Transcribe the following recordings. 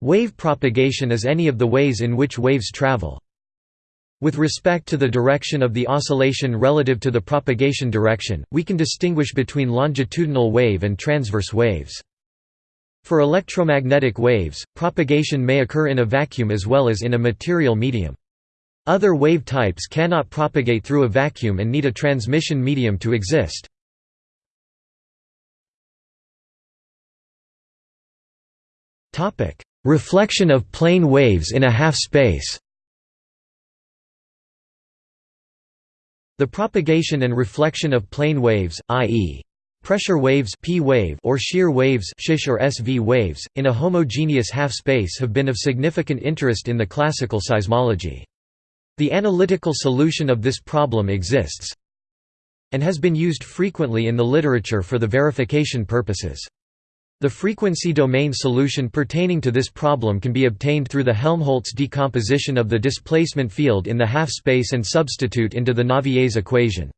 Wave propagation is any of the ways in which waves travel. With respect to the direction of the oscillation relative to the propagation direction, we can distinguish between longitudinal wave and transverse waves. For electromagnetic waves, propagation may occur in a vacuum as well as in a material medium. Other wave types cannot propagate through a vacuum and need a transmission medium to exist. Reflection of plane waves in a half-space The propagation and reflection of plane waves, i.e. pressure waves P wave or shear waves shish or SV waves, in a homogeneous half-space have been of significant interest in the classical seismology. The analytical solution of this problem exists and has been used frequently in the literature for the verification purposes. The frequency domain solution pertaining to this problem can be obtained through the Helmholtz decomposition of the displacement field in the half-space and substitute into the Navier's equation.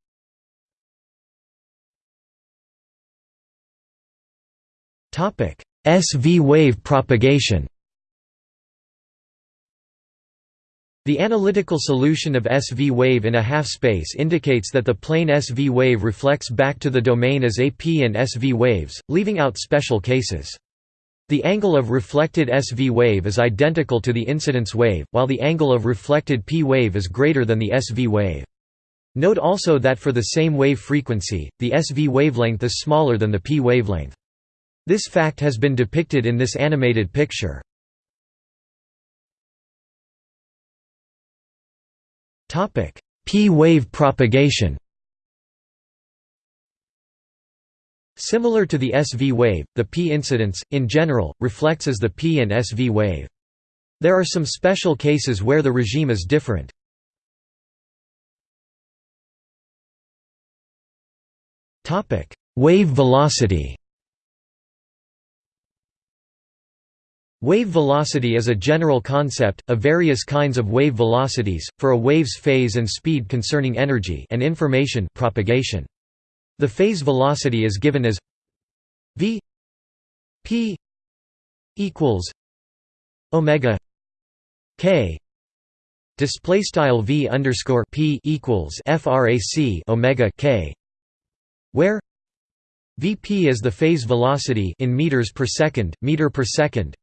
SV wave propagation The analytical solution of SV wave in a half-space indicates that the plane SV wave reflects back to the domain as AP and SV waves, leaving out special cases. The angle of reflected SV wave is identical to the incidence wave, while the angle of reflected P wave is greater than the SV wave. Note also that for the same wave frequency, the SV wavelength is smaller than the P wavelength. This fact has been depicted in this animated picture. P-wave propagation Similar to the SV wave, the P incidence, in general, reflects as the P and SV wave. There are some special cases where the regime is different. Wave velocity Wave velocity is a general concept, of various kinds of wave velocities, for a wave's phase and speed concerning energy and information propagation. The phase velocity is given as v p equals omega k display style v underscore p equals frac omega k where vp is the phase velocity in meters per second meter per second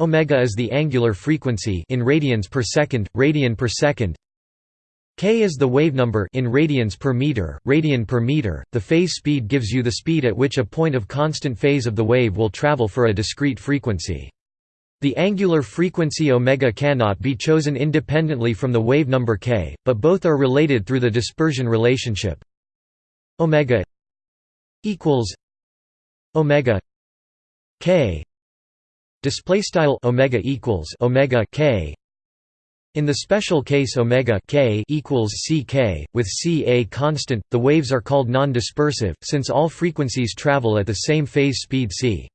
Omega is the angular frequency in radians per second, radian per second. K is the wave number in radians per meter, radian per meter. The phase speed gives you the speed at which a point of constant phase of the wave will travel for a discrete frequency. The angular frequency omega cannot be chosen independently from the wave number k, but both are related through the dispersion relationship. Omega equals omega k display style omega equals omega k. In the special case omega k equals ck with c a constant the waves are called non-dispersive since all frequencies travel at the same phase speed c.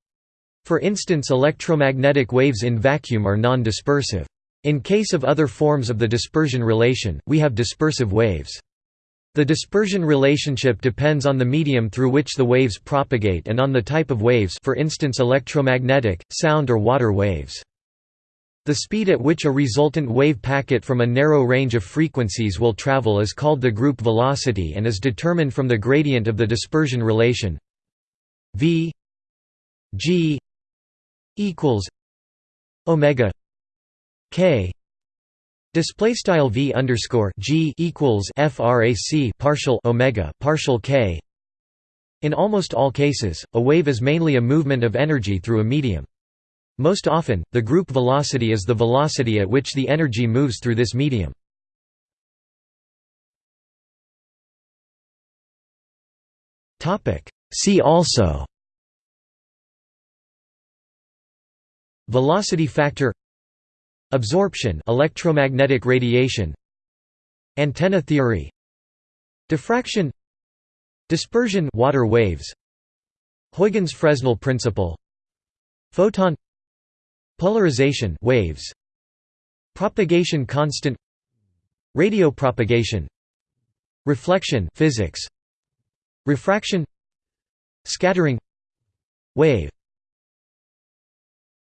For instance electromagnetic waves in vacuum are non-dispersive. In case of other forms of the dispersion relation we have dispersive waves the dispersion relationship depends on the medium through which the waves propagate and on the type of waves for instance electromagnetic, sound or water waves. The speed at which a resultant wave packet from a narrow range of frequencies will travel is called the group velocity and is determined from the gradient of the dispersion relation v g equals omega k Display style v underscore g equals frac partial omega partial k. In almost all cases, a wave is mainly a movement of energy through a medium. Most often, the group velocity is the velocity at which the energy moves through this medium. Topic. See also. Velocity factor Absorption electromagnetic radiation Antenna theory Diffraction Dispersion water waves Huygens-Fresnel principle Photon Polarization waves Propagation constant Radio propagation Reflection physics Refraction Scattering Wave